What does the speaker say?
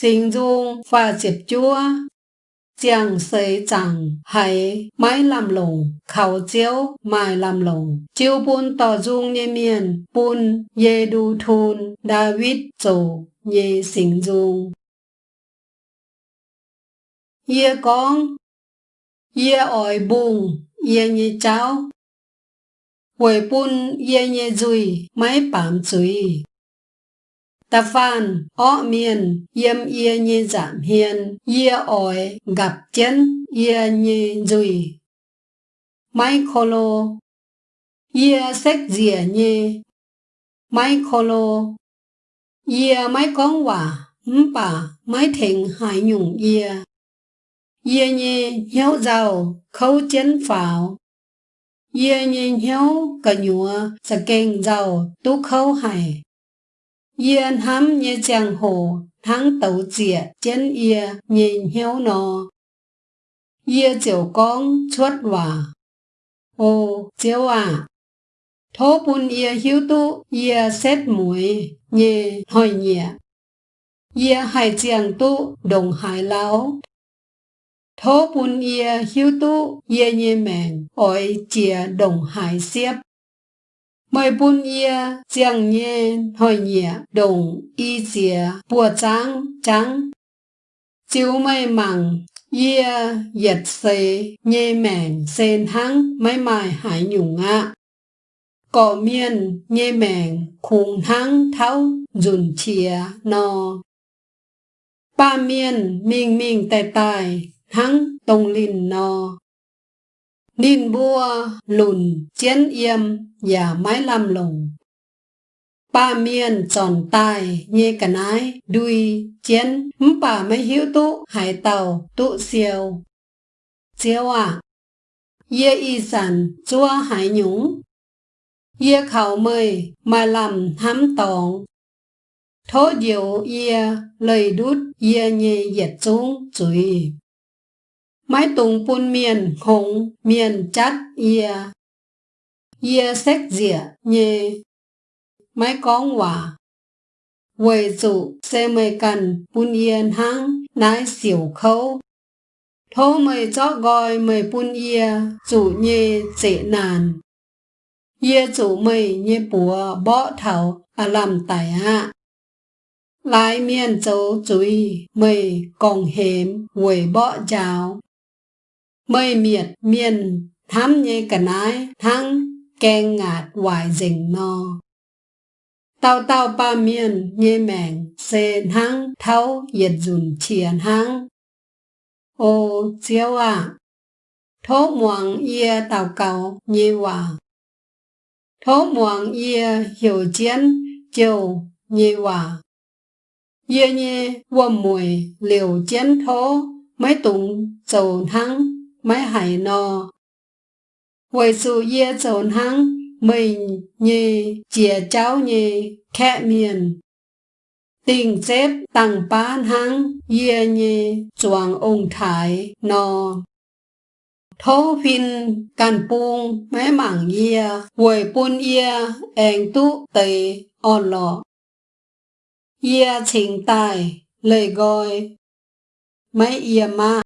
sinh dung và diệp chúa Giang xây chẳng hay máy làm lồng, khảo chiếu mai làm lồng. Chiếu bún tỏ dung nhé miền, bún yê đu thun, David dồ nhé sinh dung. Yê con, yê ỏi bùng, yê nhé cháu. Quầy bún yê nhé dùi, máy bám dùi. Ta phan, ó miền, yếm yê như giảm hiền, yê ỏi, gặp chân, yê như dùi. Mai khô lô, yê sách dìa như Mai khô lô, yê mai con quả, bà, mai thịnh hải nhung yê. Yê như hiếu giàu, khâu chân phảo. Yê như hiếu cả nhùa, sa kênh giàu, tú khâu hải. Yên hám như chàng hồ, tháng tẩu diệt chân yê nhìn hiếu nò. yê chiều con chuốt hòa. Ô, chiếu à. Thố bùn yê hiếu tu, yê xét mũi, nhê hỏi nhẹ. yê hải chàng tu, đồng hải lão. Thố bùn yê hiếu tu, yê nhê mèn, ôi chìa đồng hải xếp Mời bún ia giang nhẹ hỏi nhẹ đồng y dìa, bùa trắng trắng. Chiếu mây mặn ia yết xế nhẹ mèn, sen hăng mấy mai, hải nhung ạ. Cỏ miên nhẹ mèn khung hăng tháo, dùn chia no. Ba miên miên miên tài tài hăng tông linh no. Ninh bua lùn chiến yêm và mái lam lùng, Ba miên tròn tài nhê cả nái đuôi chiến bà mấy hiếu tụ hải tàu tụ siêu. Chiếu à, yê y sản chua hải nhúng. Yê khảo mời mà làm hám tòng. Thố diệu yê lời đút yê nhê yết xuống chuối. Mái tùng bùn miền, hồng, miền chát ia. Ia sách dịa nhê. Mái con hòa. Quầy dụ xe mây cần bùn yên hăng nái xỉu khâu. Thô mây chó gọi mây bùn ia dụ nhê dễ nàn. Ia dụ mây nhê bùa, bó thảo à làm tài hạ. Lái miền châu ý mây còn hếm quầy bó chào mây miệt miền thám nhê cả nái thăng keng ngạt hoài dình no. Tao tao ba miền nhê mèng xê thăng thấu yết dùn chiền thăng Ô chiếu à, thố muang yê tàu cầu nhê hòa. Thố muang yê hiểu chiến chiều nhê hòa. Yê nhê vô mùi liều chiến thố mấy tùng dầu thăng mấy hải nò. Vậy dù yê trốn hăng, mình như chìa cháu như khẽ miền. Tình xếp tăng bán hăng, yê như chuồng ông thái nò. Thô phin can buông mấy mảng yê, vậy buôn yê anh tu tầy, on lọ. Yê chính tài, lời gọi, mấy yê mà.